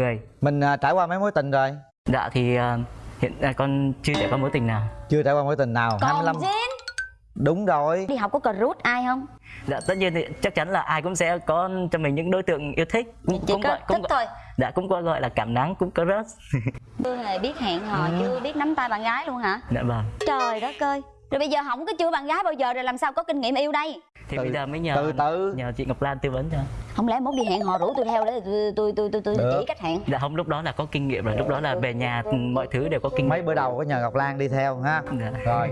người. Mình à, trải qua mấy mối tình rồi? Dạ thì ờ, hiện à, con chưa trải qua mối tình nào. Chưa trải qua mối tình nào. Còn 25 Jin đúng rồi. Đi học có crush ai không? dạ tất nhiên thì chắc chắn là ai cũng sẽ có cho mình những đối tượng yêu thích. Cũng, Chỉ cũng có gọi cũng thích gọi, thôi. Dạ cũng có gọi là cảm nắng cũng có crush. Chưa hề biết hẹn hò, chưa biết nắm tay bạn gái luôn hả? dạ vâng. Trời đất ơi Rồi bây giờ không có chưa bạn gái bao giờ rồi làm sao có kinh nghiệm yêu đây? thì Từ- bây giờ mới nhờ từ từ. nhờ chị Ngọc Lan tư vấn cho Không lẽ mốt đi hẹn hò rủ tôi theo để tôi tôi tôi tôi, tôi chỉ cách hẹn dạ không lúc đó là có kinh nghiệm rồi lúc đó là về nhà mọi thứ đều có kinh mấy nghiệm bữa đầu có nhờ ngọc lan đi theo ha dạ. rồi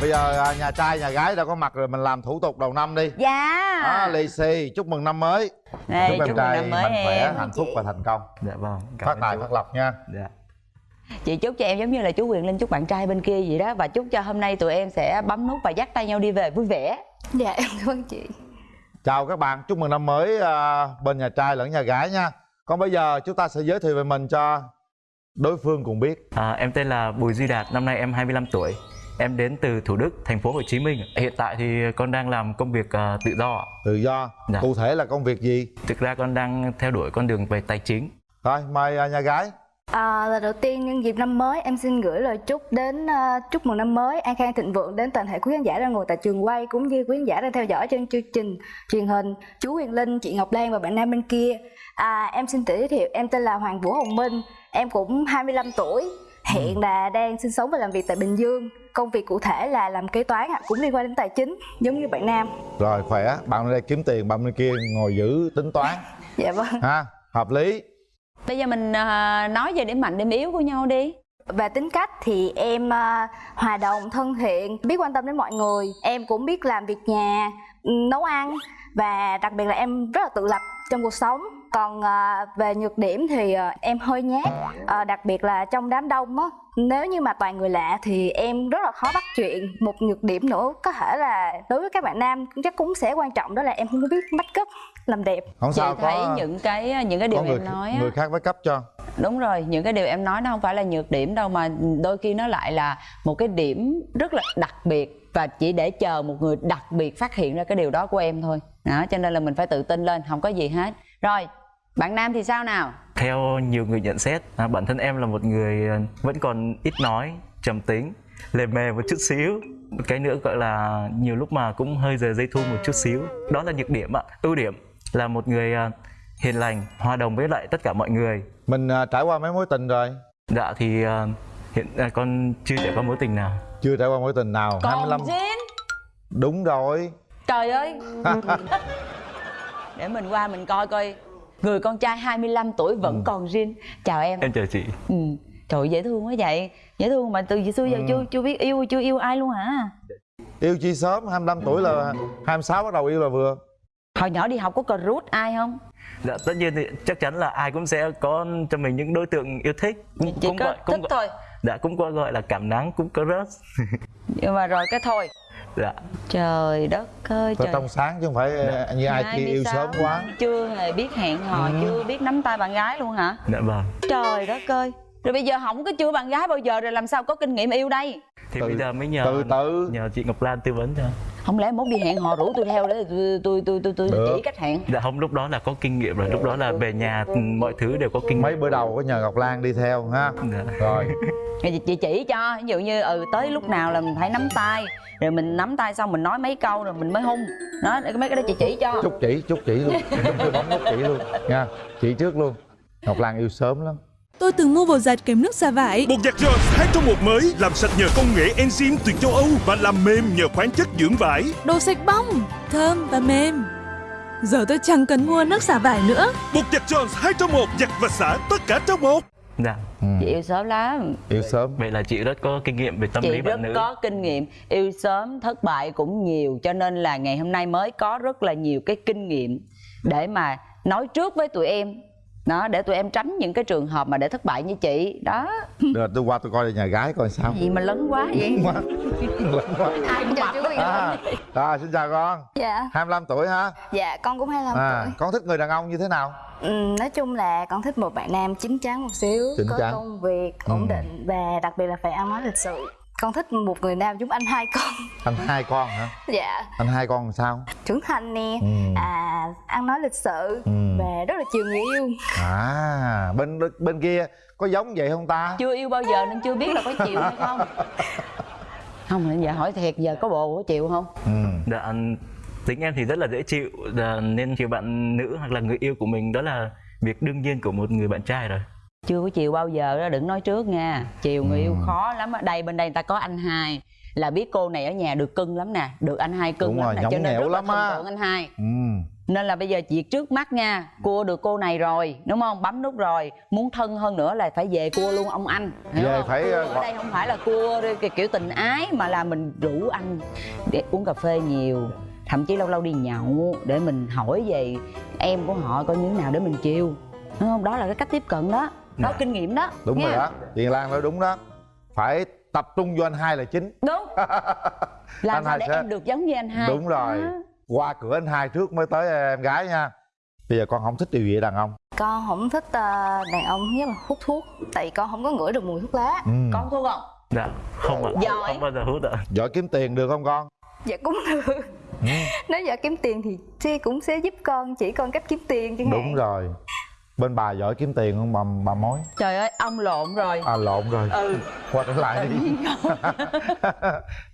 Bây giờ à, nhà trai nhà gái đã có mặt rồi mình làm thủ tục đầu năm đi. Dạ. À, lì xì chúc mừng năm mới. Đây, chúc em chúc mừng trai năm mới mạnh khỏe em. hạnh phúc và thành công. Dạ vâng cảm phát tài phát lộc nha. Dạ. Chị chúc cho em giống như là chú Quyền Linh chúc bạn trai bên kia vậy đó. Và chúc cho hôm nay tụi em sẽ bấm nút và dắt tay nhau đi về vui vẻ. Dạ em cảm ơn chị. Chào các bạn chúc mừng năm mới à, bên nhà trai lẫn nhà gái nha. Còn bây giờ chúng ta sẽ giới thiệu về mình cho đối phương cùng biết. À, em tên là Bùi Duy Đạt, năm nay em 25 tuổi. Em đến từ Thủ Đức, thành phố Hồ Chí Minh. Hiện tại thì con đang làm công việc à, tự do. tự do Dạ. cụ thể là công việc gì Thực ra con đang theo đuổi con đường về tài chính. rồi mời à, nhà gái à, Lần đầu tiên nhân dịp năm mới em xin gửi lời chúc đến à, chúc mừng năm mới an khang thịnh vượng đến toàn thể quý khán giả đang ngồi tại trường quay cũng như quý khán giả đang theo dõi trên chương trình truyền hình chú Huyền Linh, chị Ngọc Lan và bạn nam bên kia à, Em xin tự giới thiệu em tên là Hoàng Vũ Hồng Minh Em cũng 25 tuổi Hiện là đang sinh sống và làm việc tại Bình Dương. Công việc cụ thể là làm kế toán ạ, cũng liên quan đến tài chính giống như bạn nam. Rồi khỏe. Bạn bên đây kiếm tiền bạn bên kia ngồi giữ tính toán. Dạ vâng. Ha hợp lý. Bây giờ mình à, nói về điểm mạnh điểm yếu của nhau đi. Về tính cách thì em à, hòa đồng, thân thiện, biết quan tâm đến mọi người. Em cũng biết làm việc nhà, ừ, nấu ăn Và đặc biệt là em rất là tự lập trong cuộc sống Còn à, về nhược điểm thì à, em hơi nhát à, Đặc biệt là trong đám đông á. Nếu như mà toàn người lạ thì em rất là khó bắt chuyện. Một nhược điểm nữa có thể là đối với các bạn nam chắc cũng sẽ quan trọng Đó là em không có biết make up, làm đẹp. Không Chị sao thấy có những cái những cái điều người em nói á, người khác với cấp cho. Đúng rồi, những cái điều em nói nó không phải là nhược điểm đâu mà đôi khi nó lại là một cái điểm rất là đặc biệt và chỉ để chờ một người đặc biệt phát hiện ra cái điều đó của em thôi. Đó, cho nên là mình phải tự tin lên, không có gì hết. Rồi, bạn nam thì sao nào? Theo nhiều người nhận xét, à, bản thân em là một người à, vẫn còn ít nói, trầm tính, lề mề một chút xíu. Cái nữa gọi là nhiều lúc mà cũng hơi giờ dây thu một chút xíu. Đó là nhược điểm ạ. Ưu điểm là một người à, hiền lành, hòa đồng với lại tất cả mọi người. mình à, trải qua mấy mối tình rồi Dạ thì à, hiện à, con chưa trải qua mối tình nào. chưa trải qua mối tình nào Còn 25 Jin đúng rồi Trời ơi Để mình qua mình coi coi Người con trai 25 tuổi vẫn còn Jin Chào em Em chào chị. ừ. Trời dễ thương quá vậy Dễ thương mà từ xưa giờ chưa chưa biết yêu chưa yêu ai luôn hả yêu chi sớm 25 tuổi là 26 bắt đầu yêu là vừa Hồi nhỏ đi học có crush ai không? Dạ tất nhiên thì chắc chắn là ai cũng sẽ có cho mình những đối tượng yêu thích. Cũng, Chỉ cũng có gọi cũng thích gọi, thôi Dạ cũng có gọi là cảm nắng cũng có crush. Nhưng mà rồi cái thôi dạ. Trời đất ơi trời trong sáng chứ không phải à, như ai kia yêu 26, sớm quá Chưa hề biết hẹn hò, chưa biết nắm tay bạn gái luôn hả? Dạ vâng. Trời đất ơi Rồi bây giờ không có chưa bạn gái bao giờ rồi làm sao có kinh nghiệm yêu đây? Thì Từ- bây giờ mới nhờ từ từ. nhờ chị Ngọc Lan tư vấn cho. Không lẽ mốt đi hẹn hò rủ tôi theo để tôi tôi tôi tôi, tôi chỉ cách hẹn? Dạ không lúc đó là có kinh nghiệm rồi, lúc đó là về nhà mọi thứ đều có kinh mấy nghiệm. bữa đầu có nhờ ngọc lan đi theo ha? Dạ. rồi. Chị, chị chỉ cho ví dụ như ừ tới lúc nào là mình phải nắm tay. Rồi mình nắm tay xong mình nói mấy câu rồi mình mới hung. Đó mấy cái đó chị chỉ cho. Chúc chỉ chúc chỉ luôn. Nút chỉ luôn nha. Chỉ trước luôn. Ngọc lan yêu sớm lắm Tôi từng mua bột giặt kèm nước xả vải. Bột giặt Jones 2 trong một mới làm sạch nhờ công nghệ enzyme từ châu Âu và làm mềm nhờ khoáng chất dưỡng vải. Đồ sạch bong, thơm và mềm. Giờ tôi chẳng cần mua nước xả vải nữa. Bột giặt Jones 2 trong một giặt và xả tất cả trong một. Dạ. chị yêu sớm lắm yêu sớm Vậy là chị rất có kinh nghiệm về tâm chị lý rất bạn nữ. có kinh nghiệm yêu sớm thất bại cũng nhiều cho nên là ngày hôm nay mới có rất là nhiều cái kinh nghiệm để mà nói trước với tụi em đó để tụi em tránh những cái trường hợp mà để thất bại như chị. Đó. Được tôi qua tôi coi nhà gái coi sao. Gì mà lớn quá vậy? Quá. Lớn quá. Ai cũng chào chú à, rồi xin chào con. Dạ. 25 tuổi ha Dạ con cũng 25 à, tuổi. con thích người đàn ông như thế nào? Ừ, nói chung là con thích một bạn nam chín chắn một xíu Chín có chắn. công việc ổn định và đặc biệt là phải ăn nói lịch sự con thích một người nam giống anh hai con. Anh hai con hả? Dạ. Anh hai con làm sao? Trưởng thành nè. Ừ. à ăn nói lịch sự Ừ. và rất là chiều người yêu. À bên bên kia có giống vậy không ta? Chưa yêu bao giờ nên chưa biết là có chịu hay không. Không giờ hỏi thiệt giờ có bộ có chịu không? Ừ. Dạ, anh- tính em thì rất là dễ chịu dạ, nên chiều bạn nữ hoặc là người yêu của mình đó là việc đương nhiên của một người bạn trai rồi. Chưa có chiều bao giờ đó đừng nói trước nha. Chiều người yêu khó lắm á. Đây bên đây người ta có anh hai. Là biết cô này ở nhà được cưng lắm nè. Được anh hai cưng Đúng lắm rồi, nè cho nên rất là lắm á. tượng anh hai. Ừ. Nên là bây giờ việc trước mắt nha cua được cô này rồi đúng không? Bấm nút rồi. Muốn thân hơn nữa là phải về cua luôn ông anh. Hiểu Về không? phải, Cua ờ, ở đây không phải là cua kiểu tình ái mà là mình rủ anh để uống cà phê nhiều. Thậm chí lâu lâu đi nhậu để mình hỏi về em của họ coi như thế nào để mình chiêu đúng không? Đó là cái cách tiếp cận đó có Dạ. kinh nghiệm đó đúng nha. rồi đó chị lan nói đúng đó phải tập trung vô anh hai là chính đúng làm Anh sao hai để sẽ- em được giống như anh hai đúng rồi Đó. qua cửa anh hai trước mới tới em gái nha bây giờ con không thích điều gì đàn ông con không thích ờ, đàn ông nhất là hút thuốc tại con không có ngửi được mùi thuốc lá ừ. con thu không Dạ, không ạ. Giỏi. Không bao giờ hút ạ. giỏi kiếm tiền được không con dạ cũng được ừ. nếu giờ kiếm tiền thì chị cũng sẽ giúp con chỉ con cách kiếm tiền chẳng đúng hạn rồi bên bà giỏi kiếm tiền không? Bà, bà mối. Trời ơi ông lộn rồi. À lộn rồi. Ừ. Qua trở lại đi.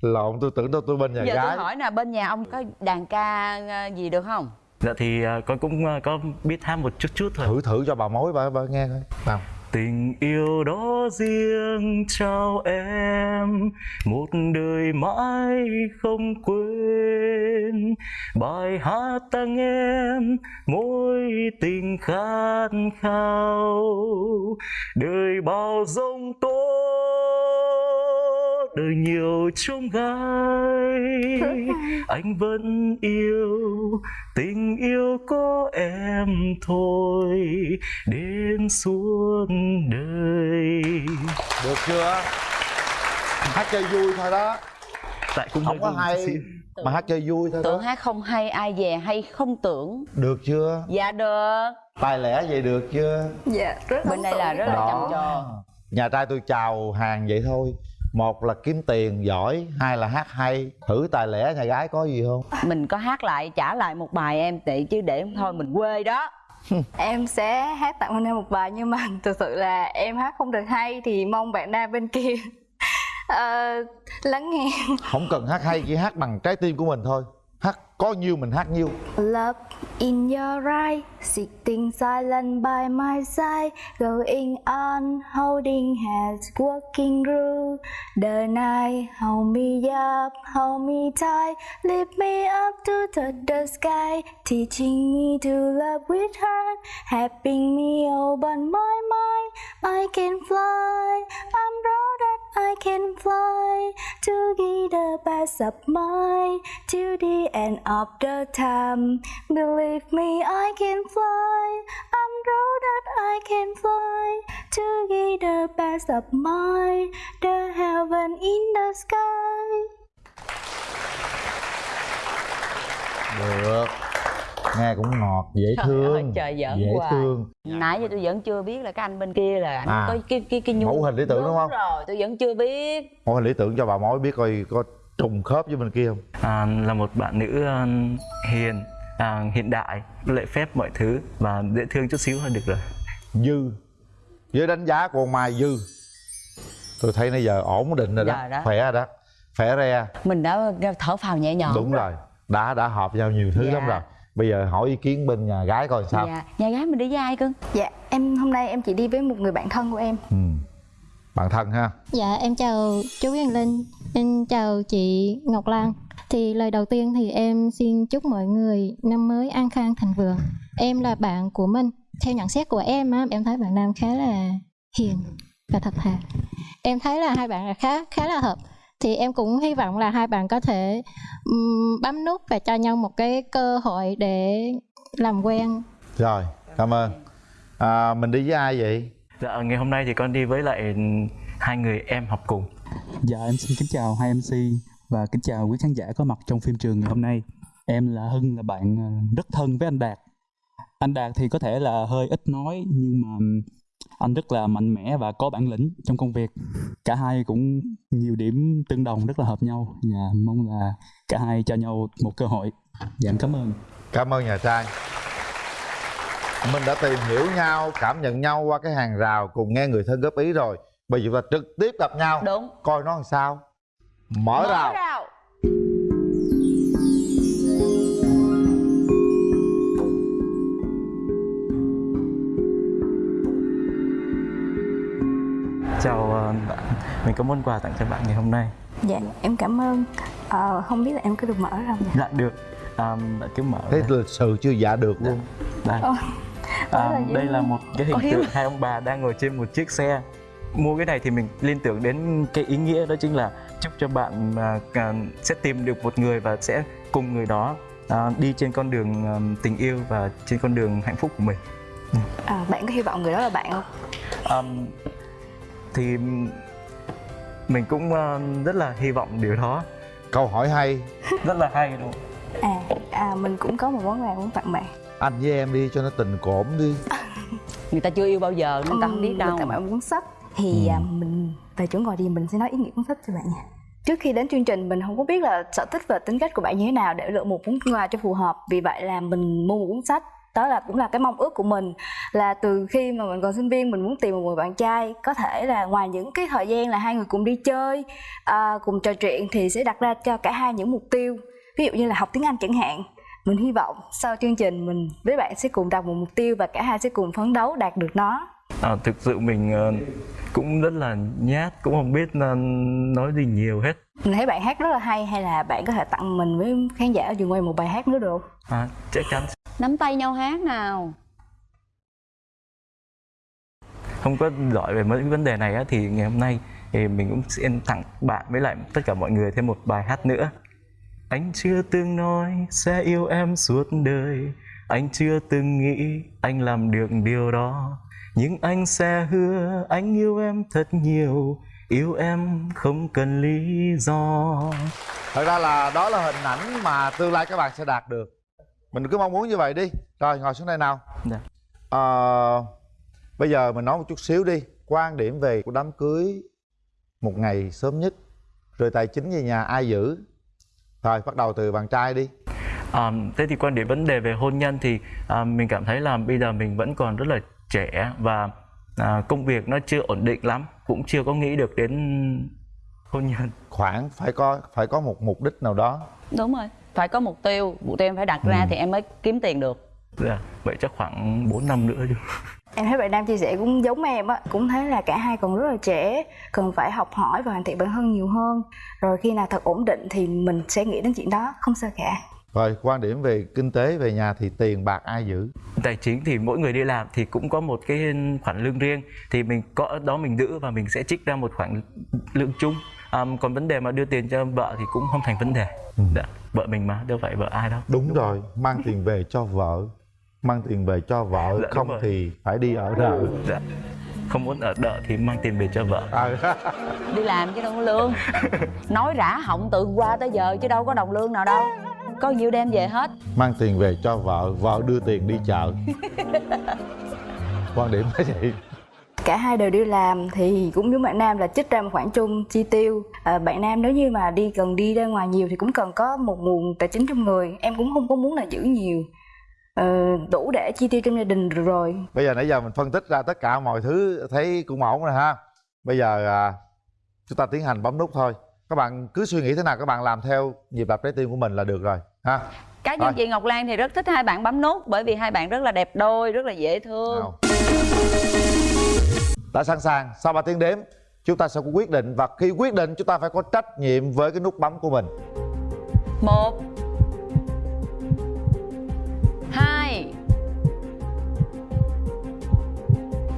Lộn tôi tưởng đâu tôi bên nhà giờ gái. tôi hỏi nè bên nhà ông có đàn ca ờ, gì được không? Dạ thì à, con cũng à, có biết hát một chút chút thôi. thử thử cho bà mối bà, bà nghe coi. Nào Tình yêu đó riêng trao em. Một đời mãi không quên. Bài hát tặng em mối tình khát khao. Đời bao giông tố đời nhiều trông gai Anh vẫn yêu tình yêu có em thôi đến suốt đời. Được chưa? Hát chơi vui thôi đó. Tại cũng không có hay xíu. mà hát chơi vui thôi tưởng đó hát không hay ai về hay không tưởng. Được chưa? Dạ được. Tài lẻ vậy được chưa? Dạ rất bên đây là rất là Đó. trầm trồ nhà trai tôi chào hàng vậy thôi một là kiếm tiền giỏi hai là hát hay. Thử tài lẻ nhà gái có gì không? Mình có hát lại trả lại một bài em tị chứ để thôi mình quê đó. Em sẽ hát tặng anh em một bài nhưng mà thực sự là em hát không được hay thì mong bạn nam bên kia. Ờ, lắng nghe. Không cần hát hay chỉ hát bằng trái tim của mình thôi hát có nhiêu mình hát nhiêu Love in your eyes, sitting silent by my side, going on, holding hands, walking through the night. Hold me up, hold me tight, lift me up to touch the sky, teaching me to love with heart, helping me open my mind. I can fly, I'm right I can fly to give the best of mine to the end of the time. Believe me, I can fly. I'm proud that I can fly to give the best of mine, the heaven in the sky. Nghe cũng ngọt dễ Trời thương ơi, trời giỡn dễ hoài. thương. Nãy giờ tôi vẫn chưa biết là cái anh bên kia là anh À, có cái cái cái nhu mẫu hình lý tưởng đúng không? rồi tôi vẫn chưa biết. Mẫu hình lý tưởng cho bà mối biết coi có trùng khớp với bên kia không? À, là một bạn nữ à, hiền à, hiện đại lễ phép mọi thứ và dễ thương chút xíu là được rồi. Dư. Với đánh giá của ông mai dư. Tôi thấy nãy giờ ổn định rồi đó, Rồi đó. khỏe rồi đó khỏe re. Mình đã thở phào nhẹ nhõm. Đúng rồi đã đã hợp nhau nhiều thứ Dạ. lắm rồi bây giờ hỏi ý kiến bên nhà gái coi sao dạ nhà gái mình đi với ai cưng Dạ, em hôm nay em chỉ đi với một người bạn thân của em. ừ. bạn thân ha Dạ em chào chú Quyền Linh, em chào chị Ngọc Lan. Thì lời đầu tiên thì em xin chúc mọi người năm mới an khang thành vượng. Em là bạn của Minh. Theo nhận xét của em á, em thấy bạn Nam khá là hiền và thật thà. Em thấy là hai bạn là khá khá là hợp. Thì em cũng hy vọng là hai bạn có thể ừm, bấm nút và cho nhau một cái cơ hội để làm quen rồi cảm ơn à, mình đi với ai vậy dạ ngày hôm nay thì con đi với lại hai người em học cùng Dạ em xin kính chào hai MC và kính chào quý khán giả có mặt trong phim trường ngày hôm nay. Em là Hưng là bạn ờ, rất thân với anh Đạt. Anh Đạt thì có thể là hơi ít nói nhưng mà anh rất là mạnh mẽ và có bản lĩnh trong công việc. Cả hai cũng nhiều điểm tương đồng rất là hợp nhau. Và mong là cả hai cho nhau một cơ hội. Dạ em cảm ơn. Cảm ơn nhà trai mình đã tìm hiểu nhau cảm nhận nhau qua cái hàng rào cùng nghe người thân góp ý rồi. Bây giờ chúng ta trực tiếp gặp nhau. Đúng. Coi nó làm sao. Mở, rào. rào mình có món quà tặng cho bạn ngày hôm nay. Dạ em cảm ơn. Ờ, không biết là em có được mở không dạ được. À, bạn cứ mở thế đây. lịch sự chưa dạ được luôn đây. Ôi, à, là đây là một cái hình Ôi, tượng hai ông bà đang ngồi trên một chiếc xe. Mua cái này thì mình liên tưởng đến cái ý nghĩa đó chính là chúc cho bạn à, à, sẽ tìm được một người và sẽ cùng người đó à, đi trên con đường à, tình yêu và trên con đường hạnh phúc của mình. À, bạn có hy vọng người đó là bạn không? Ờm, thì mình cũng à, rất là hy vọng điều đó. Câu hỏi hay. Rất là hay luôn. À, à mình cũng có một món quà muốn tặng bạn. Anh với em đi cho nó tình cổm đi. Người ta chưa yêu bao giờ nên ta không biết đâu. tặng bạn một cuốn sách. Thì à, mình về chỗ ngồi đi mình sẽ nói ý nghĩa cuốn sách cho bạn nha. Trước khi đến chương trình mình không có biết là sở thích và tính cách của bạn như thế nào để lựa một món quà cho phù hợp. Vì vậy là mình mua một cuốn sách đó là cũng là cái mong ước của mình là từ khi mà mình còn sinh viên mình muốn tìm một người bạn trai có thể là ngoài những cái thời gian là hai người cùng đi chơi à, cùng trò chuyện thì sẽ đặt ra cho cả hai những mục tiêu. Ví dụ như là học tiếng anh chẳng hạn mình hy vọng sau chương trình mình với bạn sẽ cùng đặt một mục tiêu và cả hai sẽ cùng phấn đấu đạt được nó. À, thực sự mình ờ, cũng rất là nhát cũng không biết ờ, nói gì nhiều hết mình thấy bạn hát rất là hay hay là bạn có thể tặng mình với khán giả ở trường quay một bài hát nữa được không? à, chắc chắn. Nắm tay nhau hát nào. Không có giỏi về mấy cái vấn đề này á, thì ngày hôm nay thì mình cũng xin tặng bạn với lại tất cả mọi người thêm một bài hát nữa. Anh chưa từng nói sẽ yêu em suốt đời. Anh chưa từng nghĩ anh làm được điều đó. Nhưng anh sẽ hứa anh yêu em thật nhiều yêu em không cần lý do. Thật ra là đó là hình ảnh mà tương lai các bạn sẽ đạt được. Mình cứ mong muốn như vậy đi. Rồi ngồi xuống đây nào. Dạ. Ờ, bây giờ mình nói một chút xíu đi. Quan điểm về của đám cưới một ngày sớm nhất. Rồi tài chính về nhà ai giữ? Rồi bắt đầu từ bạn trai đi. À, thế thì quan điểm vấn đề về hôn nhân thì à, mình cảm thấy là bây giờ mình vẫn còn rất là trẻ và à, công việc nó chưa ổn định lắm cũng chưa có nghĩ được đến hôn nhân. Khoảng phải có phải có một mục đích nào đó. Đúng rồi phải có mục tiêu mục tiêu em phải đặt ra thì em mới kiếm tiền được. Dạ, vậy chắc khoảng 4 năm nữa chứ. Em thấy bạn Nam chia sẻ cũng giống em á, cũng thấy là cả hai còn rất là trẻ, cần phải học hỏi và hoàn thiện bản thân nhiều hơn. Rồi khi nào thật ổn định thì mình sẽ nghĩ đến chuyện đó, không sao cả. Rồi quan điểm về kinh tế về nhà thì tiền bạc ai giữ? Tài chính thì mỗi người đi làm thì cũng có một cái khoản lương riêng. Thì mình có đó mình giữ và mình sẽ trích ra một khoản lương chung. À, còn vấn đề mà đưa tiền cho vợ thì cũng không thành vấn đề. Dạ, vợ mình mà đâu phải vợ ai đâu. Đúng rồi mang tiền về cho vợ. Mang tiền về cho vợ Dạ, đúng không thì phải đi ở đợ dạ. không muốn ở đợ thì mang tiền về cho vợ. À, đi làm chứ đâu có lương. Nói rã họng từ qua tới giờ chứ đâu có đồng lương nào đâu có nhiêu đem về hết mang tiền về cho vợ vợ đưa tiền đi chợ quan điểm là vậy Cả hai đều đi làm thì cũng giống bạn Nam là trích ra một khoản chung chi tiêu. À, bạn Nam nếu như mà đi cần đi ra ngoài nhiều thì cũng cần có một nguồn tài chính trong người. Em cũng không có muốn là giữ nhiều. Ờ, đủ để chi tiêu trong gia đình rồi. bây giờ nãy giờ mình phân tích ra tất cả mọi thứ thấy cũng ổn rồi ha bây giờ à, chúng ta tiến hành bấm nút thôi các bạn cứ suy nghĩ thế nào các bạn làm theo nhịp đập trái tim của mình là được rồi ha. Cá nhân chị ngọc lan thì rất thích hai bạn bấm nút bởi vì hai bạn rất là đẹp đôi rất là dễ thương. Nào. Đã sẵn sàng. Sau 3 tiếng đếm chúng ta sẽ có quyết định và khi quyết định chúng ta phải có trách nhiệm với cái nút bấm của mình. Một hai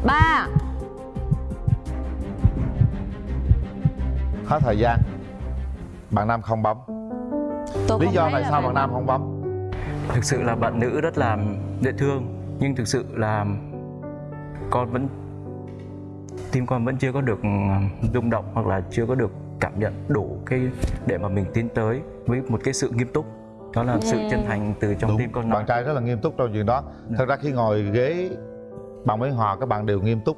ba. Hết thời gian bạn nam không bấm. Tôi lý không do tại sao bạn nam không bấm? Thực sự là bạn nữ rất là dễ thương nhưng thực sự là con vẫn tim con vẫn chưa có được ừ, rung động hoặc là chưa có được cảm nhận đủ cái để mà mình tiến tới với một cái sự nghiêm túc. Đó là sự chân thành từ trong tim con nói. bạn trai rất là nghiêm túc trong chuyện đó. Thật ra khi ngồi ghế bằng với hòa các bạn đều nghiêm túc.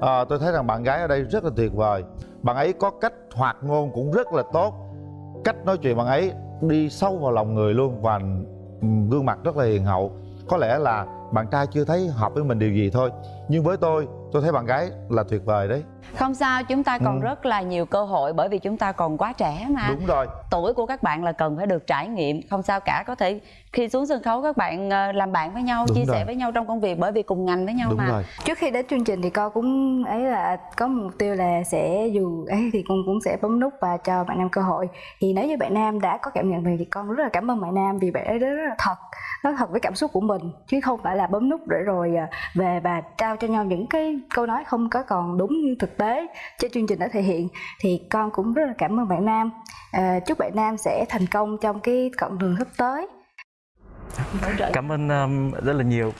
À, tôi thấy rằng bạn gái ở đây rất là tuyệt vời. Bạn ấy có cách hoạt ngôn cũng rất là tốt cách nói chuyện bạn ấy đi sâu vào lòng người luôn và gương mặt rất là hiền hậu. Có lẽ là bạn trai chưa thấy hợp với mình điều gì thôi. Nhưng với tôi tôi thấy bạn gái là tuyệt vời đấy không sao chúng ta còn Ừ. rất là nhiều cơ hội bởi vì chúng ta còn quá trẻ mà. Đúng rồi. Tuổi của các bạn là cần phải được trải nghiệm. Không sao cả có thể khi xuống sân khấu các bạn ờ, làm bạn với nhau Đúng chia rồi. sẻ với nhau trong công việc bởi vì cùng ngành với nhau đúng mà. rồi. Trước khi đến chương trình thì con cũng ấy là có một mục tiêu là sẽ dù ấy thì con cũng sẽ bấm nút và cho bạn nam cơ hội. Thì nếu như bạn nam đã có cảm nhận về thì con rất là cảm ơn bạn nam vì bạn ấy rất là thật nói thật với cảm xúc của mình chứ không phải là bấm nút để rồi à, về và trao cho nhau những cái câu nói không có còn đúng như thực tế trên chương trình đã thể hiện thì con cũng rất là cảm ơn bạn nam. À, chúc bạn nam sẽ thành công trong cái con đường sắp tới. Cảm ơn um, rất là nhiều.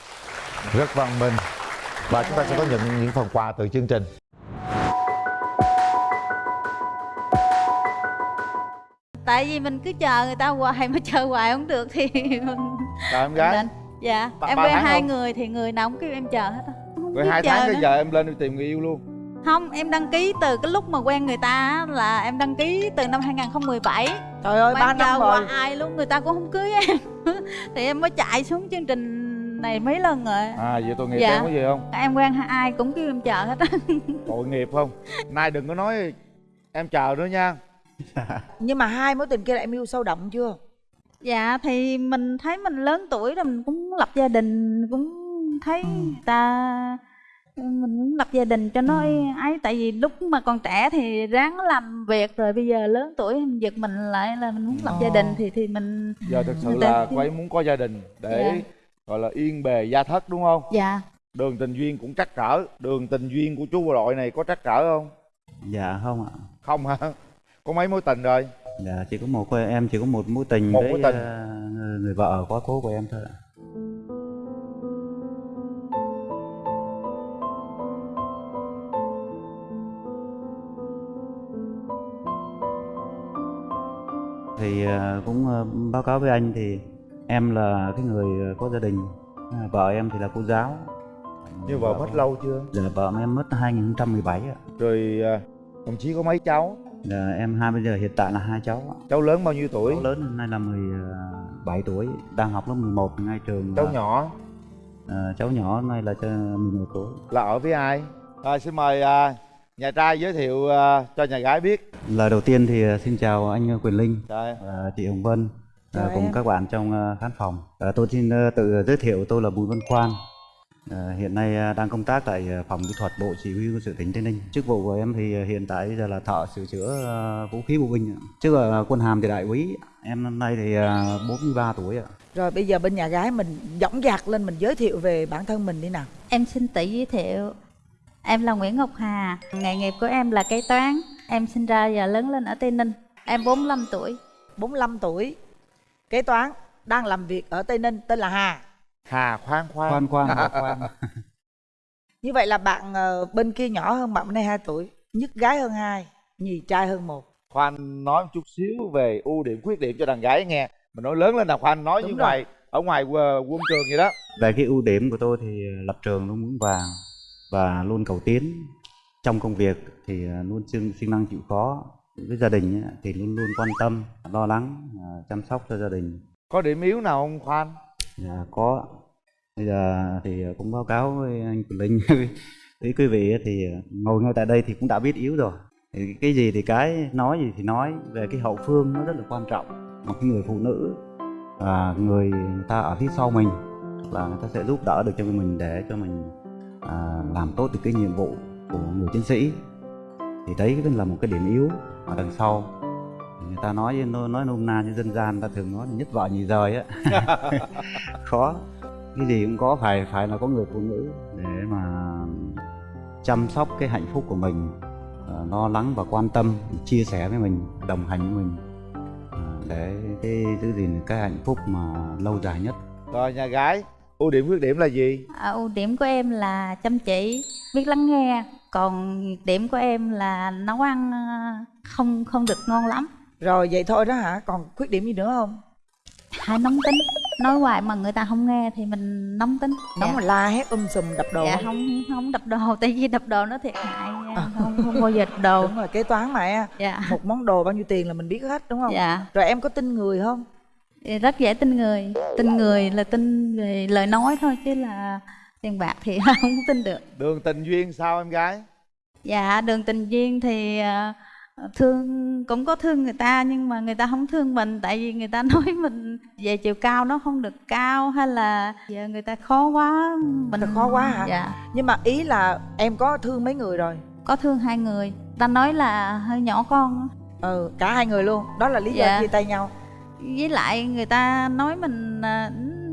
Rất văn minh. Và chúng ta sẽ có nhận những phần quà từ chương trình. Tại vì mình cứ chờ người ta hoài mà chờ hoài không được thì mình chào em gái. Nên- dạ Ba- em quen hai không? người thì người nào cũng kêu em chờ hết rồi hai tháng tới giờ em lên đi tìm người yêu luôn không em đăng ký từ cái lúc mà quen người ta á, là em đăng ký từ năm 2017 trời ơi ba năm rồi qua ai luôn người ta cũng không cưới em. Thì em mới chạy xuống chương trình này mấy lần rồi. À vậy tội nghiệp Dạ. em có gì không? Em quen ai cũng kêu em chờ hết á. Tội nghiệp không? Nay đừng có nói em chờ nữa nha. Nhưng mà hai mối tình kia là em yêu sâu đậm chưa? Dạ thì mình thấy mình lớn tuổi rồi mình cũng lập gia đình cũng thấy Ừ. người ta mình cũng lập gia đình cho nó ấy tại vì lúc mà còn trẻ thì ráng làm việc rồi bây giờ lớn tuổi mình giật mình lại là mình muốn lập gia đình thì thì mình giờ thực sự ta- là cô ấy muốn có gia đình để Dạ. gọi là yên bề gia thất đúng không? Dạ. Đường tình duyên cũng trắc trở. Đường tình duyên của chú bộ đội này có trắc trở không? Dạ không ạ. không hả? Có mấy mối tình rồi? Dạ chỉ có một cô em chỉ có một mối tình Một với mối tình. ờ, người vợ quá cố của em thôi ạ. Thì ờ, cũng ờ, báo cáo với anh thì em là cái người có gia đình, À, vợ em thì là cô giáo. như vợ mất lâu chưa Dạ vợ em mất 2017 ạ. rồi à, đồng chí có mấy cháu Dạ, em hai bây giờ hiện tại là hai cháu cháu lớn bao nhiêu tuổi Cháu lớn hôm nay là 17 tuổi, đang học lớp 11 ngay trường. cháu là- nhỏ Ờ, cháu nhỏ hôm nay là cho 11 tuổi. là ở với ai rồi xin mời à, nhà trai giới thiệu à, cho nhà gái biết Lời đầu tiên thì ờ, xin chào anh Quyền Linh và chị Hồng Vân ờ, Chào cùng em. các bạn trong ờ, khán phòng. Ờ, Tôi xin ờ, tự giới thiệu tôi là Bùi Văn Khoan. Ờ, Hiện nay ờ, đang công tác tại ờ, phòng kỹ thuật Bộ Chỉ huy quân sự tỉnh Tây Ninh. Chức vụ của em thì ờ, hiện tại giờ là thợ sửa chữa ờ, vũ khí bộ binh. Trước là quân hàm thì đại úy. Em năm nay thì ờ, 43 tuổi ạ. rồi bây giờ bên nhà gái mình dõng dạc lên mình giới thiệu về bản thân mình đi nào Em xin tự giới thiệu Em là Nguyễn Ngọc Hà. Nghề nghiệp của em là kế toán. Em sinh ra và lớn lên ở Tây Ninh. Em 45 tuổi. 45 tuổi. Kế toán đang làm việc ở tây ninh tên là hà. Hà khoan khoan. Khoan khoan khoan. như vậy là bạn ờ, bên kia nhỏ hơn bạn bên đây 2 tuổi nhất gái hơn hai nhì trai hơn một. Khoan nói một chút xíu về ưu điểm khuyết điểm cho đàn gái nghe. Mình nói lớn lên là khoan nói Đúng như rồi. ngoài ở ngoài ờ, quân trường vậy đó. Về cái ưu điểm của tôi thì lập trường luôn vững vàng và luôn cầu tiến. Trong công việc thì ờ, luôn siêng siêng năng chịu khó. Với gia đình thì luôn luôn quan tâm, lo lắng, ờ, chăm sóc cho gia đình. có điểm yếu nào không khoan Dạ, có. Bây giờ thì cũng báo cáo với anh Quỳnh Linh với quý vị thì ngồi ngay tại đây thì cũng đã biết yếu rồi. Thì cái gì thì cái nói gì thì nói về cái hậu phương nó rất là quan trọng. Một cái người phụ nữ à, người ta ở phía sau mình là người ta sẽ giúp đỡ được cho mình để cho mình à, làm tốt được cái nhiệm vụ của người chiến sĩ. Thì đấy cũng là một cái điểm yếu ở đằng sau người ta nói nói, nói nôm na như dân gian ta thường nói là nhất vợ nhì rời á. Khó. Cái gì cũng có phải phải là có người phụ nữ để mà chăm sóc cái hạnh phúc của mình ờ, lo lắng và quan tâm chia sẻ với mình đồng hành với mình ờ, để cái giữ gìn cái hạnh phúc mà lâu dài nhất. Rồi nhà gái ưu điểm khuyết điểm là gì? À, Ưu điểm của em là chăm chỉ Biết lắng nghe. Còn nhược điểm của em là nấu ăn ờ, không không được ngon lắm. Rồi vậy thôi đó hả? Còn khuyết điểm gì nữa không? Hay nóng tính. Nói hoài mà người ta không nghe thì mình nóng tính. Nóng mà la hét um sùm đập đồ dạ không? không đập đồ. Tại vì đập đồ nó thiệt hại nha. không không bao giờ đập đồ. Đúng rồi kế toán mà em. Dạ. Một món đồ bao nhiêu tiền là mình biết hết đúng không? Dạ. Rồi em có tin người không rất dễ tin người. Tin người là tin về lời nói thôi chứ là tiền bạc thì không tin được. Đường tình duyên sao em gái? Dạ đường tình duyên thì ờ, thương cũng có thương người ta nhưng mà người ta không thương mình. Tại vì người ta nói mình về chiều cao nó không được cao hay là giờ người ta khó quá mình ta khó quá hả? dạ. Nhưng mà ý là em có thương mấy người rồi? Có thương hai người. Ta nói là hơi nhỏ con ừ cả hai người luôn. Đó là lý do Dạ. chia tay nhau với lại người ta nói mình à,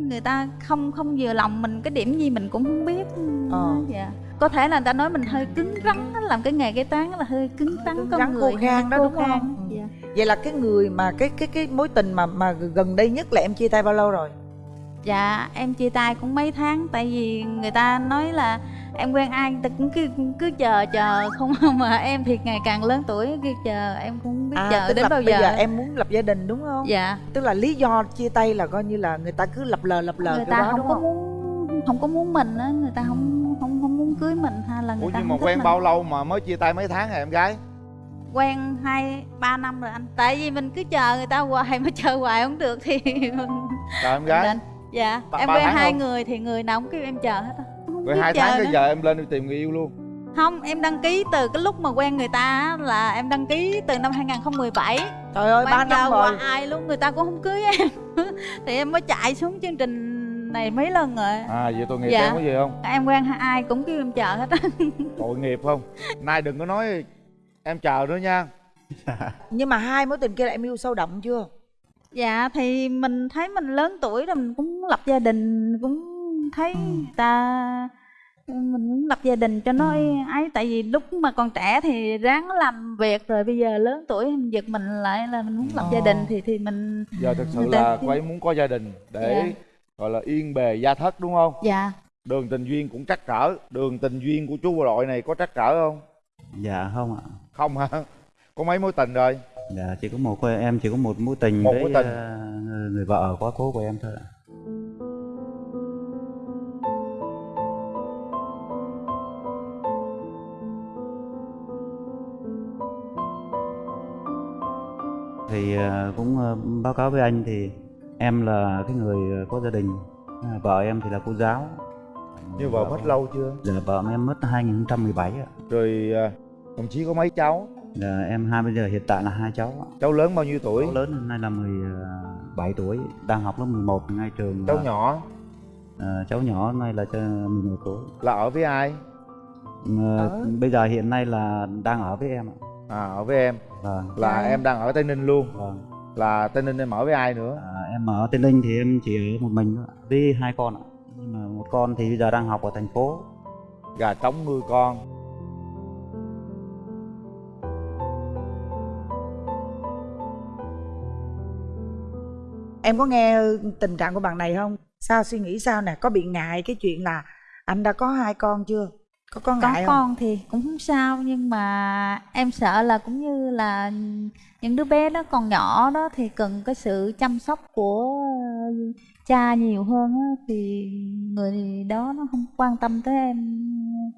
người ta không không vừa lòng mình cái điểm gì mình cũng không biết Ờ. dạ có thể là người ta nói mình hơi cứng rắn làm cái nghề kế toán là hơi cứng rắn cứng con rắn người khô khan đó khô đúng khan. không Ừ. dạ. vậy là cái người mà cái cái cái mối tình mà mà gần đây nhất là em chia tay bao lâu rồi dạ em chia tay cũng mấy tháng tại vì người ta nói là em quen ai ta cũng cứ cứ chờ chờ không mà em thì ngày càng lớn tuổi cứ chờ em cũng không biết chờ À, tức đến là bao bây giờ, giờ em muốn lập gia đình đúng không? Dạ. Tức là lý do chia tay là coi như là người ta cứ lập lờ lập lờ người ta đó không đúng có không? muốn không có muốn mình á người ta không không không muốn cưới mình hay là người ủa ta nhưng mà quen mình. bao lâu mà mới chia tay mấy tháng hả em gái? Quen hai ba năm rồi anh. Tại vì mình cứ chờ người ta hoài mà chờ hoài không được thì mình em gái. Dạ Ba- em ba quen hai không? người thì người nào cũng kêu em chờ hết á rồi hai tháng cái giờ em lên đi tìm người yêu luôn. Không em đăng ký từ cái lúc mà quen người ta á, là em đăng ký từ năm 2017 trời ơi ba em năm rồi. ai luôn người ta cũng không cưới em. Thì em mới chạy xuống chương trình này mấy lần rồi. À vậy tội nghiệp Dạ. em có gì không? Em quen ai cũng kêu em chờ hết á. Tội nghiệp không? Nay đừng có nói em chờ nữa nha. Nhưng mà hai mối tình kia là em yêu sâu đậm chưa? Dạ thì mình thấy mình lớn tuổi rồi mình cũng lập gia đình cũng thấy Ừ. ta mình muốn lập gia đình cho nó Ừ. ấy tại vì lúc mà còn trẻ thì ráng làm việc rồi bây giờ lớn tuổi mình giật mình lại là mình muốn lập gia đình thì thì mình giờ thực sự là cô ấy muốn có gia đình để Dạ. gọi là yên bề gia thất đúng không dạ đường tình duyên cũng trắc trở đường tình duyên của chú bộ đội này có trắc trở không dạ không ạ không hả có mấy mối tình rồi dạ chỉ có một em chỉ có một mối tình Một với mối tình. ờ, người vợ quá cố của em thôi ạ thì ờ, cũng ờ, báo cáo với anh thì em là cái người ờ, có gia đình. À, vợ em thì là cô giáo. Như vợ mất lâu chưa? Dạ vợ em mất 2017 ạ. Rồi à, đồng chí có mấy cháu? Dạ, em hai bây giờ hiện tại là hai cháu cháu lớn bao nhiêu tuổi? Cháu lớn hôm nay là 17 tuổi đang học lớp 11 ngay trường cháu là- nhỏ? Ờ, cháu nhỏ hôm nay là cho 11 tuổi. Là ở với ai? Ờ, bây giờ hiện nay là đang ở với em ạ. À ở với em vâng. Là em đang ở tây ninh luôn. Vâng. Là tây ninh em ở với ai nữa? À, em ở tây ninh thì em chỉ ở một mình thôi ạ, với hai con ạ. Nhưng mà một con thì bây giờ đang học ở thành phố. Gà trống nuôi con. Em có nghe tình trạng của bạn này không? Sao suy nghĩ sao nè? Có bị ngại cái chuyện là anh đã có hai con chưa có có có ngại không? con thì cũng không sao nhưng mà em sợ là cũng như là những đứa bé đó còn nhỏ đó thì cần cái sự chăm sóc của cha nhiều hơn á, thì người đó nó không quan tâm tới em.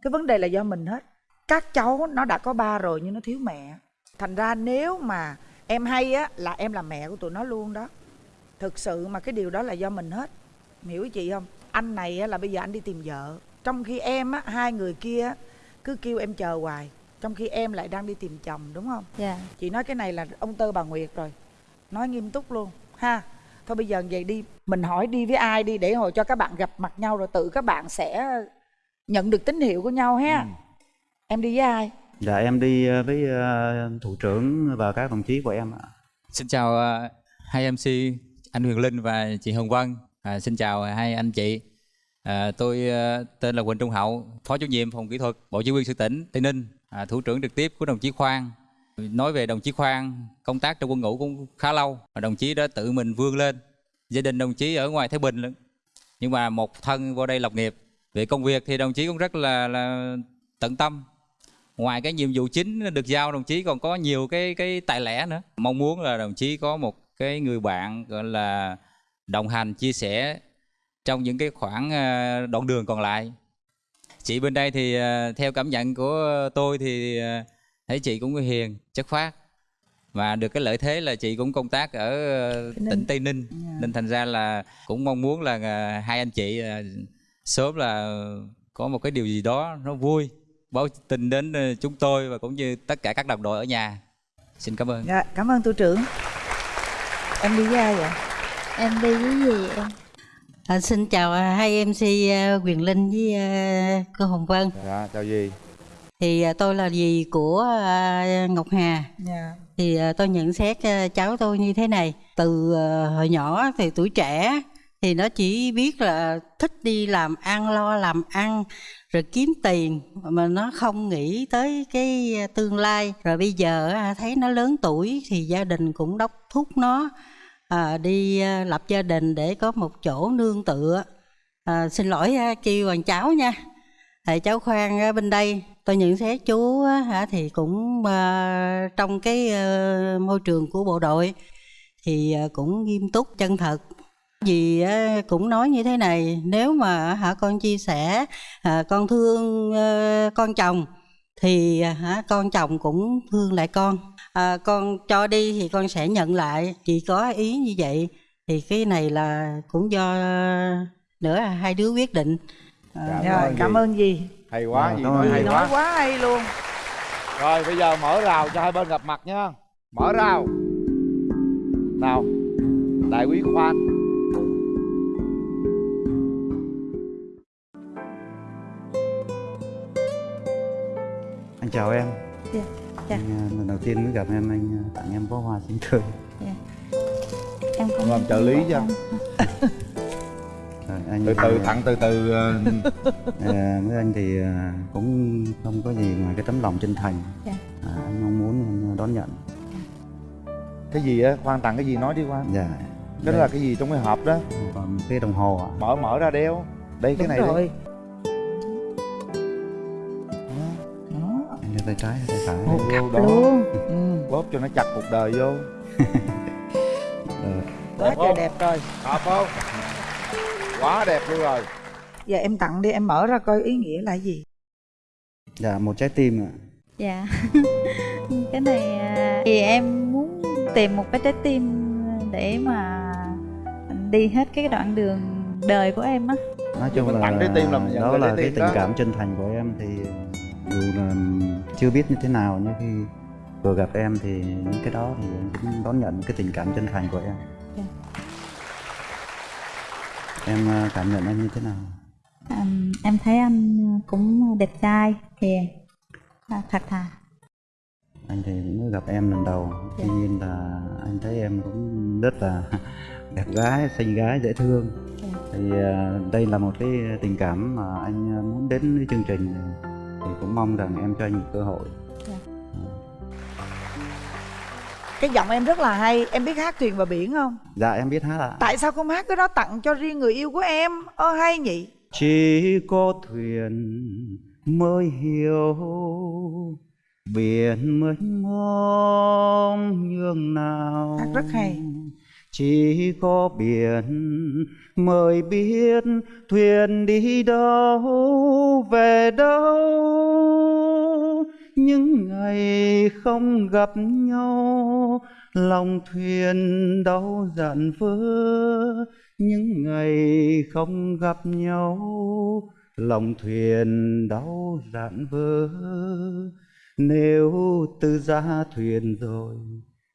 Cái vấn đề là do mình hết. Các cháu nó đã có ba rồi nhưng nó thiếu mẹ. Thành ra nếu mà em hay á là em là mẹ của tụi nó luôn đó. Thực sự mà cái điều đó là do mình hết. Hiểu chị không? Anh này á, là bây giờ anh đi tìm vợ trong khi em á hai người kia á, cứ kêu em chờ hoài. Trong khi em lại đang đi tìm chồng đúng không? Dạ. Chị nói cái này là ông tơ bà nguyệt rồi. Nói nghiêm túc luôn. Ha thôi bây giờ vậy đi. Mình hỏi đi với ai đi để hồi cho các bạn gặp mặt nhau rồi tự các bạn sẽ nhận được tín hiệu của nhau ha. Em đi với ai? Dạ em đi ờ, với ờ, thủ trưởng và các đồng chí của em ạ. Xin chào ờ, hai MC anh Huyền Linh và chị Hồng Vân. À, xin chào hai anh chị. À, tôi à, tên là Quỳnh Trung Hậu, Phó chủ nhiệm phòng kỹ thuật Bộ Chỉ huy sự tỉnh Tây Ninh, à, thủ trưởng trực tiếp của đồng chí Khoan. Nói về đồng chí Khoan, công tác trong quân ngũ cũng khá lâu. Và đồng chí đã tự mình vươn lên. Gia đình đồng chí ở ngoài Thái Bình. Nhưng mà một thân vô đây lập nghiệp. Về công việc thì đồng chí cũng rất là, là tận tâm ngoài cái nhiệm vụ chính được giao đồng chí còn có nhiều cái cái tài lẻ nữa mong muốn là đồng chí có một cái người bạn gọi là đồng hành chia sẻ trong những cái khoảng ờ, đoạn đường còn lại. Chị bên đây thì ờ, theo cảm nhận của tôi thì ờ, thấy chị cũng hiền chất phát và được cái lợi thế là chị cũng công tác ở Ninh. tỉnh Tây Ninh. Nên thành ra là cũng mong muốn là hai anh chị sớm là có một cái điều gì đó nó vui báo tin đến chúng tôi và cũng như tất cả các đồng đội ở nhà. Xin cảm ơn. Dạ cảm ơn tu trưởng. Em đi với ai vậy? Em đi với gì em À, xin chào à, hai MC à, Quyền Linh với à, cô Hồng Vân. dạ chào gì Thì tôi là dì của Ngọc Hà. dạ Thì tôi nhận xét cháu tôi như thế này. Từ hồi nhỏ thì tuổi trẻ thì nó chỉ biết là thích đi làm ăn lo làm ăn rồi kiếm tiền mà nó không nghĩ tới cái tương lai rồi bây giờ thấy nó lớn tuổi thì gia đình cũng đốc thúc nó à, đi à, lập gia đình để có một chỗ nương tựa. À, xin lỗi à, kêu bằng cháu nha. Thầy cháu khoan bên đây tôi nhận xét chú hả thì cũng à, trong cái à, môi trường của bộ đội thì à, cũng nghiêm túc chân thật. Vì cũng nói như thế này nếu mà hả con chia sẻ à, con thương à, con chồng thì à, hả con chồng cũng thương lại con à, con cho đi thì con sẽ nhận lại. Chỉ có ý như vậy thì cái này là cũng do nữa hai đứa quyết định. À, rồi. cảm ơn gì? Hay quá Rồi, gì cảm nói hay nói quá. quá hay luôn. Rồi bây giờ mở rào cho hai bên gặp mặt nha. Mở rào. Nào đại quý khoan. Anh chào em. Dạ, dạ. anh, à, lần đầu tiên mới gặp em anh à, tặng em bó hoa xinh tươi. Em cũng làm trợ lý cho. Rồi, anh từ từ à, tặng từ từ ờ, à, với anh thì à, cũng không có gì ngoài cái tấm lòng chân thành. Dạ. à, anh mong muốn em đón nhận. Cái gì á? Khoan tặng cái gì nói đi khoan. Dạ. Cái đó là cái gì trong cái hộp đó? Còn cái đồng hồ ạ. Mở mở ra đeo. Đây cái đúng này đây. rồi. anh tay trái hay tay phải. Một cặp đó. luôn. Bóp cho nó chặt cuộc đời vô. Quá trời đẹp rồi. Hợp không? Quá đẹp luôn rồi. Giờ em tặng đi em mở ra coi ý nghĩa là gì. Dạ một trái tim ạ. Dạ. Cái này à, thì em muốn tìm một cái trái tim để mà đi hết cái đoạn đường đời của em á. Nói chung là tặng trái tim là đó là cái tình đó. cảm chân thành của em thì dù là chưa biết như thế nào nhưng khi vừa gặp em thì những cái đó thì em cũng đón nhận cái tình cảm chân thành của em Dạ. em à, cảm nhận anh như thế nào à, em thấy anh cũng đẹp trai hiền à, thật thà anh thì cũng mới gặp em lần đầu Dạ. tuy nhiên là anh thấy em cũng rất là đẹp gái xinh gái dễ thương Dạ. thì à, đây là một cái tình cảm mà anh muốn đến với chương trình thì cũng mong rằng em cho anh một cơ hội. Cái giọng em rất là hay. Em biết hát thuyền và biển không? Dạ em biết hát ạ. Tại sao không hát cái đó tặng cho riêng người yêu của em? Ơ hay nhỉ? Chỉ có thuyền mới hiểu biển mênh mông nhường nào. Hát rất hay chỉ có biển mới biết thuyền đi đâu, về đâu. Những ngày không gặp nhau, lòng thuyền đau dặn vỡ. Những ngày không gặp nhau, lòng thuyền đau dạn vỡ. Nếu từ ra thuyền rồi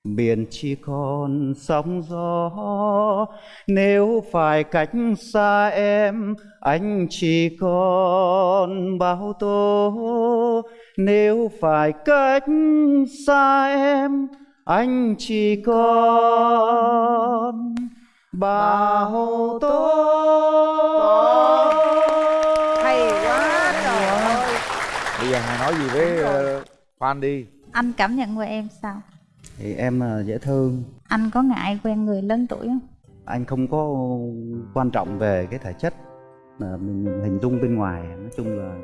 biển chỉ còn sóng gió. Nếu phải cách xa em anh chỉ còn bao tố. Nếu phải cách xa em anh chỉ còn bao tố. Hay quá trời ơi. Bây giờ hà nói gì với ờ, khoan đi. Anh cảm nhận của em sao thì em là dễ thương. Anh có ngại quen người lớn tuổi không? Anh không có quan trọng về cái thể chất mà mình hình dung bên ngoài nói chung là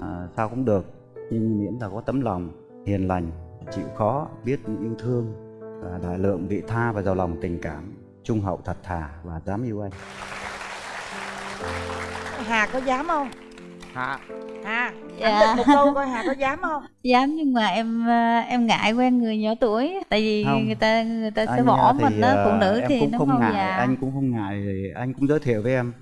à, sao cũng được. Nhưng miễn là có tấm lòng hiền lành chịu khó biết yêu thương và đại lượng vị tha và giàu lòng tình cảm trung hậu thật thà và dám yêu anh. Hà có dám không hà hà Dạ. dạ. một câu coi hà có dám không? Dám nhưng mà em ờ, em ngại quen người nhỏ tuổi. Tại vì Không. người ta người ta sẽ Anh, bỏ à, thì, mình đó phụ à, nữ em thì cũng nó không mau ngại già anh cũng không ngại. Thì anh cũng giới thiệu với em.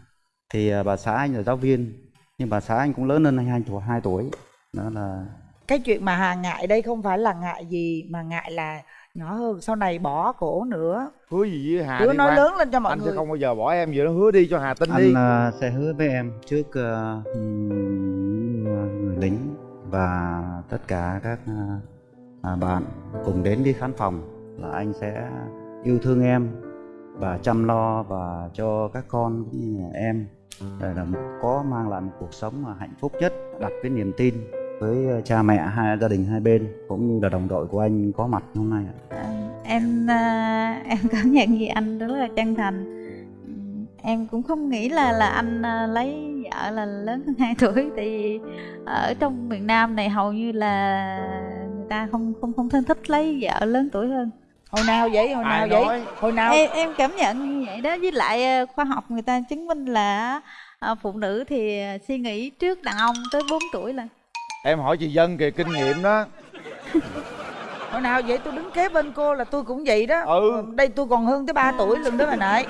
Thì bà xã anh là giáo viên nhưng bà xã anh cũng lớn hơn anh hai tuổi hai tuổi. Đó là cái chuyện mà hà ngại đây không phải là ngại gì mà ngại là nhỏ hơn sau này bỏ cổ nữa. Hứa gì với hà Hứa đi nói Quang. lớn lên cho mọi anh người. sẽ không bao giờ bỏ em vậy đó. Hứa đi cho hà tin anh đi. à, sẽ hứa với em trước à, ừm, người lính và tất cả các à, à, bạn cùng đến với khán phòng là anh sẽ yêu thương em và chăm lo và cho các con cũng như em. Để là có mang lại một cuộc sống mà hạnh phúc nhất đặt cái niềm tin với à, cha mẹ hai gia đình hai bên cũng như là đồng đội của anh có mặt hôm nay ạ. em à, em cảm nhận gì anh rất là chân thành. Em cũng không nghĩ là là anh à, lấy vợ là lớn hơn 2 tuổi tại vì ở trong miền Nam này hầu như là người ta không không không thân thích lấy vợ lớn tuổi hơn. Hồi nào vậy? Hồi Ai nào vậy? nói? hồi nào? Em, em cảm nhận như vậy đó. Với lại à, khoa học người ta chứng minh là à, phụ nữ thì à, suy nghĩ trước đàn ông tới 4 tuổi là em hỏi chị dân kìa kinh nghiệm đó. Hồi nào vậy tôi đứng kế bên cô là tôi cũng vậy đó. Ừ. Đây tôi còn hơn tới 3 tuổi lần đó bà nội.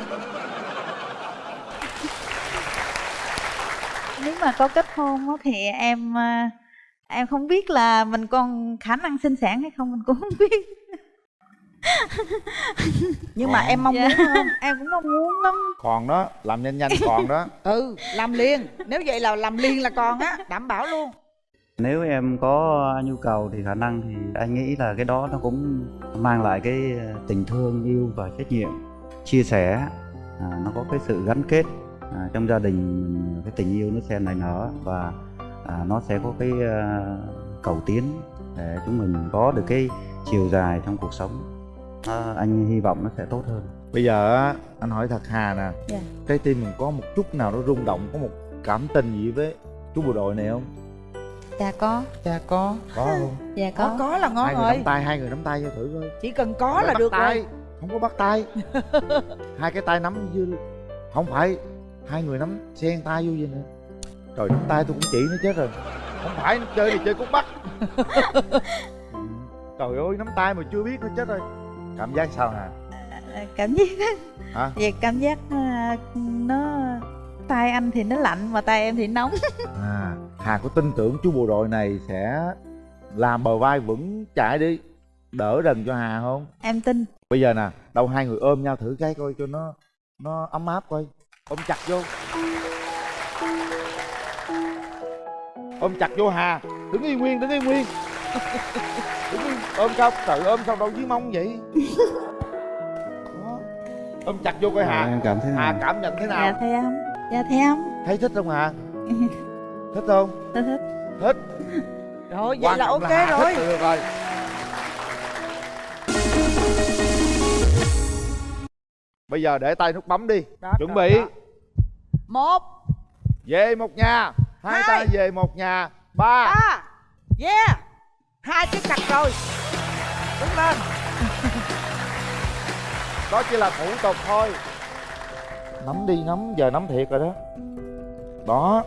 Nếu mà có kết hôn á, thì em à, em không biết là mình còn khả năng sinh sản hay không mình cũng không biết. Nhưng mà em mong Dạ. muốn không em cũng mong muốn lắm. Còn đó làm nhanh nhanh còn đó. Ừ làm liền. Nếu vậy là làm liền là còn á đảm bảo luôn Nếu em có nhu cầu thì khả năng thì anh nghĩ là cái đó nó cũng mang lại cái ờ, tình thương yêu và trách nhiệm chia sẻ. À, nó có cái sự gắn kết à, trong gia đình cái tình yêu nó sẽ nảy nở và à, nó sẽ có cái à, cầu tiến để chúng mình có được cái chiều dài trong cuộc sống. À, anh hy vọng nó sẽ tốt hơn. Bây giờ anh hỏi thật hà nè. Dạ. trái tim mình có một chút nào nó rung động có một cảm tình gì với chú bộ đội này không dạ có. Dạ có. Có không? Dạ có. Có có là ngon hai người rồi. nắm tay hai người nắm tay cho thử coi. Chỉ cần có Phải là bắt được tay. rồi. Không có bắt tay. Hai cái tay nắm như không phải. Hai người nắm xen tay vô vậy nè. Trời nắm tay tôi cũng chỉ nó chết rồi. Không phải chơi thì chơi cút bắt. Trời ơi nắm tay mà chưa biết nó chết rồi. Cảm giác sao hả cảm giác hả? Về cảm giác à, nó tay anh thì nó lạnh mà tay em thì nóng. À hà có tin tưởng chú bộ đội này sẽ làm bờ vai vững chãi đi đỡ đần cho hà không? Em tin. Bây giờ nè đâu hai người ôm nhau thử cái coi cho nó nó ấm áp coi. Ôm chặt vô. Ôm chặt vô hà. Đứng yên nguyên đứng yên nguyên. Đứng yên ôm sao trời ôm sao đâu dưới mông vậy? Đó. ôm chặt vô coi hà. Em cảm thấy hà nào? cảm nhận thế nào? Dạ thấy không dạ thấy không? Thấy thích không hà thích không? Tôi thích. Thích. Rồi vậy Quan là ok Hà rồi. thích là được rồi bây giờ để tay nút bấm đi. Đó, chuẩn đó, bị. đó. một. Về một nhà. Hai, Hai. tay về một nhà. Ba. Ba. Yeah. Hai cái chặt rồi. Đứng lên. Đó chỉ là thủ tục thôi nắm đi nắm giờ nắm thiệt rồi đó. Đó.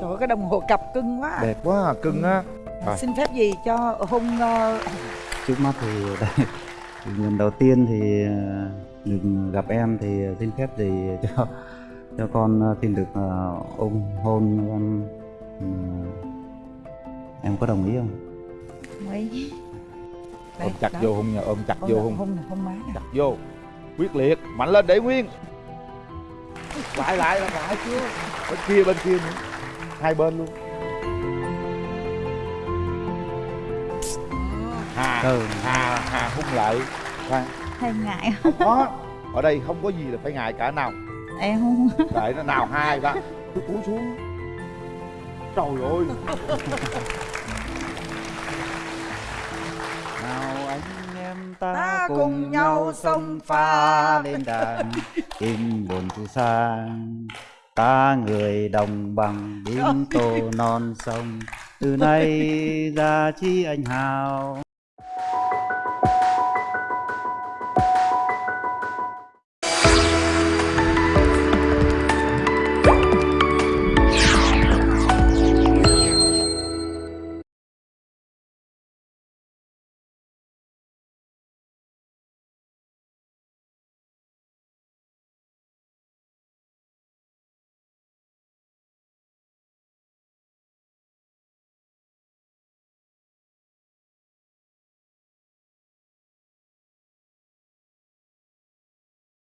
Trời ơi cái đồng hồ cặp cưng quá. Đẹp quá à, cưng á. Rồi. Xin phép gì cho hôn ờ, trước mắt thì đây lần đầu tiên thì ờ, được gặp em thì xin phép thì cho cho con xin được ờ, ôm hôn em Ừ, em có đồng ý không? Mỹ ôm chặt vô hôn nhà ôm chặt vô hôn. hôn hôn má chặt vô. Quyết liệt mạnh lên để nguyên lại lại lại lại chưa bên kia bên kia nữa. Hai bên luôn. Hà Ừ. hà hà hung lại. Khoan. Hay ngại. Không có. Ở đây không có gì là phải ngại cả nào. Em không lại nó nào hai ba. Cứ cúi xuống. Trời ơi. Nào anh em ta, Ta cùng, cùng nhau xông pha pha. lên đàn in buồn từ xa ta người đồng bằng đến tô non sông. Từ nay ra chi anh hào